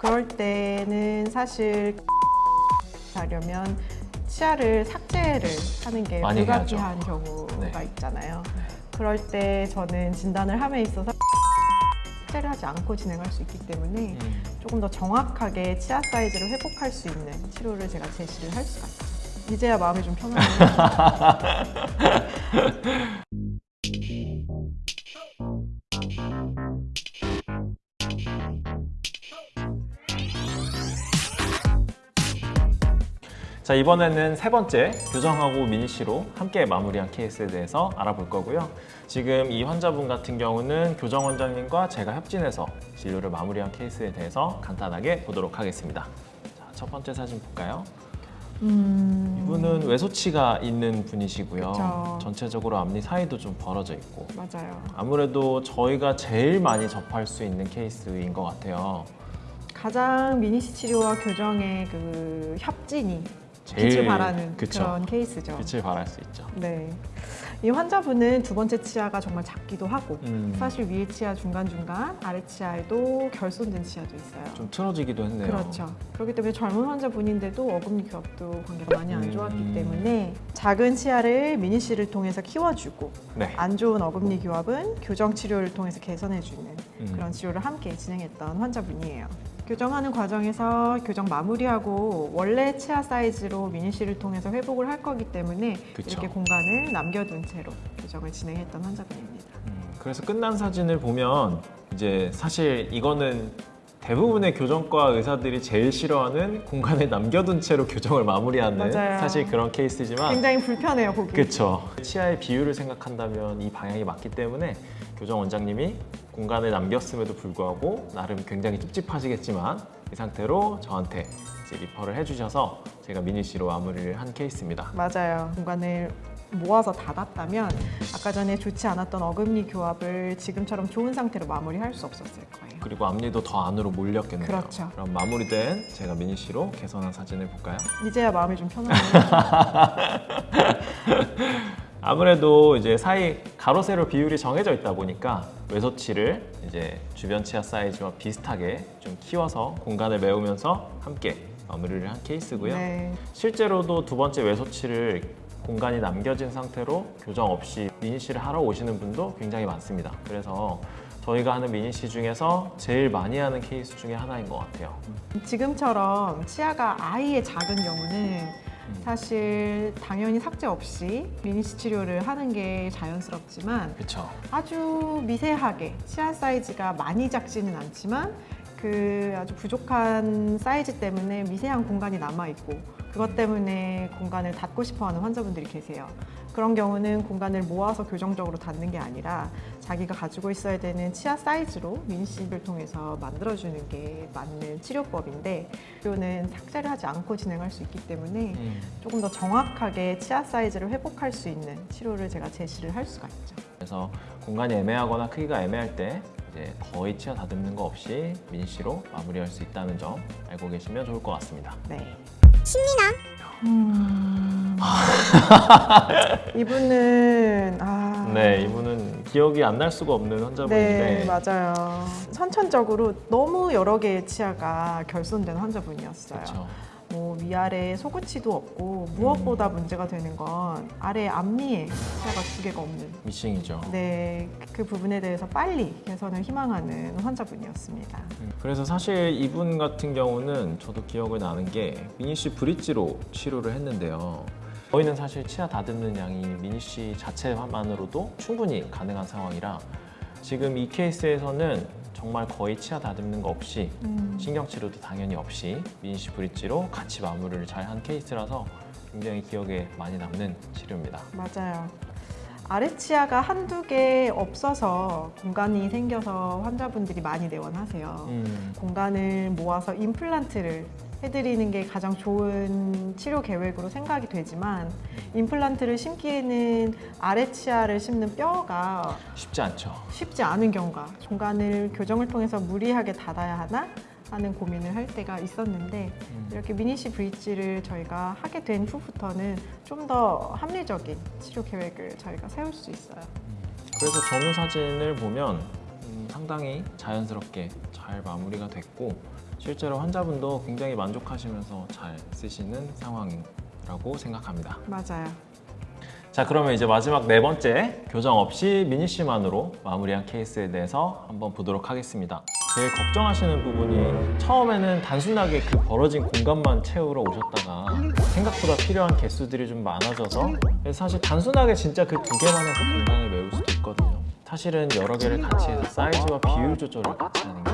그럴 때는 사실 하려면 치아를 삭제를 하는 게 불가피한 해야죠. 경우가 네. 있잖아요. 네. 그럴 때 저는 진단을 함에 있어서 삭제를 하지 않고 진행할 수 있기 때문에 음. 조금 더 정확하게 치아 사이즈를 회복할 수 있는 치료를 제가 제시를 할 수가 있어요. 이제야 마음이 좀 편하네요. 자 이번에는 세 번째 교정하고 미니씨로 함께 마무리한 케이스에 대해서 알아볼 거고요. 지금 이 환자분 같은 경우는 교정 원장님과 제가 협진해서 진료를 마무리한 케이스에 대해서 간단하게 보도록 하겠습니다. 자, 첫 번째 사진 볼까요? 음, 이분은 외소치가 있는 분이시고요. 그쵸. 전체적으로 앞니 사이도 좀 벌어져 있고 맞아요. 아무래도 저희가 제일 많이 접할 수 있는 케이스인 것 같아요. 가장 미니시 치료와 교정의 그 협진이 빛을 발하는 그쵸. 그런 케이스죠. 빛을 발할 수 있죠. 네. 이 환자분은 두 번째 치아가 정말 작기도 하고 음, 사실 위에 치아 중간중간 아래 치아에도 결손된 치아도 있어요. 좀 틀어지기도 했네요. 그렇죠. 그렇기 때문에 젊은 환자분인데도 어금니 교합도 관계가 많이 안 좋았기 음. 때문에 작은 치아를 미니씨를 통해서 키워주고 네. 안 좋은 어금니 교합은 교정 치료를 통해서 개선해주는 음. 그런 치료를 함께 진행했던 환자분이에요. 교정하는 과정에서 교정 마무리하고 원래 치아 사이즈로 미니씨를 통해서 회복을 할 거기 때문에 그쵸. 이렇게 공간을 남겨둔 채로 교정을 진행했던 환자분입니다. 음, 그래서 끝난 사진을 보면 이제 사실 이거는 대부분의 교정과 의사들이 제일 싫어하는 공간을 남겨둔 채로 교정을 마무리하는 맞아요. 사실 그런 케이스지만 굉장히 불편해요, 보기. 그렇죠. 치아의 비율을 생각한다면 이 방향이 맞기 때문에 교정 원장님이 공간을 남겼음에도 불구하고 나름 굉장히 찝찝하시겠지만 이 상태로 저한테 refer를 해주셔서 제가 미니쉬로 마무리를 한 케이스입니다. 맞아요. 공간을 모아서 닫았다면 아까 전에 좋지 않았던 어금니 교합을 지금처럼 좋은 상태로 마무리할 수 없었을 거예요. 그리고 앞니도 더 안으로 몰렸겠네요. 그렇죠. 그럼 마무리된 제가 미니쉬로 개선한 사진을 볼까요? 이제야 마음이 좀 편하네요. 아무래도 이제 사이 가로 세로 비율이 정해져 있다 보니까 외소치를 이제 주변 치아 사이즈와 비슷하게 좀 키워서 공간을 메우면서 함께 마무리를 한 케이스고요. 네. 실제로도 두 번째 외소치를 공간이 남겨진 상태로 교정 없이 미니씨를 하러 오시는 분도 굉장히 많습니다. 그래서 저희가 하는 미니씨 중에서 제일 많이 하는 케이스 중에 하나인 것 같아요. 지금처럼 치아가 아예 작은 경우는 음. 사실 당연히 삭제 없이 미니시 치료를 하는 게 자연스럽지만 그렇죠. 아주 미세하게 치아 사이즈가 많이 작지는 않지만 그 아주 부족한 사이즈 때문에 미세한 공간이 남아 있고 그것 때문에 공간을 닫고 싶어하는 환자분들이 계세요. 그런 경우는 공간을 모아서 교정적으로 닫는 게 아니라 자기가 가지고 있어야 되는 치아 사이즈로 민식을 통해서 만들어주는 게 맞는 치료법인데 치료는 삭제를 하지 않고 진행할 수 있기 때문에 음. 조금 더 정확하게 치아 사이즈를 회복할 수 있는 치료를 제가 제시를 할 수가 있죠. 그래서 공간이 애매하거나 크기가 애매할 때 이제 거의 치아 다듬는 거 없이 미니씨로 마무리할 수 있다는 점 알고 계시면 좋을 것 같습니다. 네. 음... 이분은 아... 네, 이분은 기억이 안 날 수가 없는 네, 환자분인데 맞아요. 선천적으로 너무 여러 개의 치아가 결손된 환자분이었어요. 그렇죠. 뭐 위아래 소구치도 없고 무엇보다 음. 문제가 되는 건 아래 앞니에 치아가 두 개가 없는 미싱이죠. 네, 그 부분에 대해서 빨리 개선을 희망하는 환자분이었습니다. 음, 그래서 사실 이분 같은 경우는 저도 기억을 나는 게 미니 씨 브릿지로 치료를 했는데요. 저희는 사실 치아 다듬는 양이 미니 씨 자체만으로도 충분히 가능한 상황이라 지금 이 케이스에서는 정말 거의 치아 다듬는 거 없이 음. 신경치료도 당연히 없이 미니씨 브릿지로 같이 마무리를 잘 한 케이스라서 굉장히 기억에 많이 남는 치료입니다. 맞아요. 아래 치아가 한두 개 없어서 공간이 생겨서 환자분들이 많이 내원하세요. 음, 공간을 모아서 임플란트를 해드리는 게 가장 좋은 치료 계획으로 생각이 되지만 임플란트를 심기에는 아래 치아를 심는 뼈가 쉽지 않죠. 쉽지 않은 경우가 공간을 교정을 통해서 무리하게 닫아야 하나 하는 고민을 할 때가 있었는데 음, 이렇게 미니시 브릿지를 저희가 하게 된 후부터는 좀 더 합리적인 치료 계획을 저희가 세울 수 있어요. 그래서 전후 사진을 보면 음, 상당히 자연스럽게 잘 마무리가 됐고 실제로 환자분도 굉장히 만족하시면서 잘 쓰시는 상황이라고 생각합니다. 맞아요. 자 그러면 이제 마지막 네 번째 교정 없이 미니쉬만으로 마무리한 케이스에 대해서 한번 보도록 하겠습니다. 제일 걱정하시는 부분이 처음에는 단순하게 그 벌어진 공간만 채우러 오셨다가 생각보다 필요한 개수들이 좀 많아져서 사실 단순하게 진짜 그 두 개만 해서 공간을 메울 수도 있거든요. 사실은 여러 개를 같이 해서 사이즈와 비율 조절을 같이 하는 게